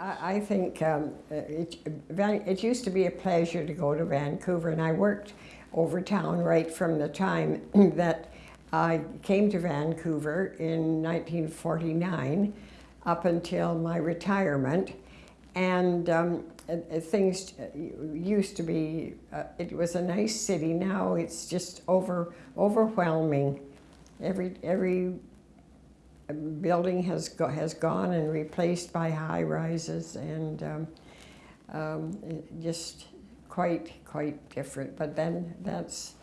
I, I think um, it, Van- it used to be a pleasure to go to Vancouver, and I worked over town right from the time that I came to Vancouver in 1949 up until my retirement. And um, uh, uh, things uh, used to be, uh, it was a nice city. Now it's just over, overwhelming. Every, every building has, go, has gone and replaced by high rises and um, um, just quite, quite different. But then that's,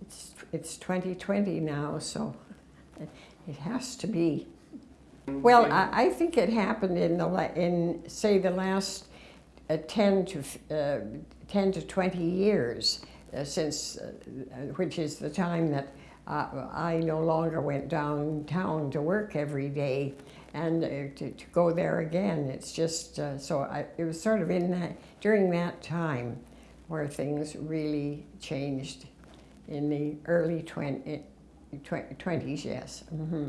it's, it's 2020 now, so it has to be. Well, I, I think it happened in the, in, say, the last uh, 10 to, uh, 10 to 20 years uh, since, uh, which is the time that uh, I no longer went downtown to work every day and uh, to, to go there again. It's just, uh, so I, it was sort of in that, during that time where things really changed in the early 20, 20s, yes. hmm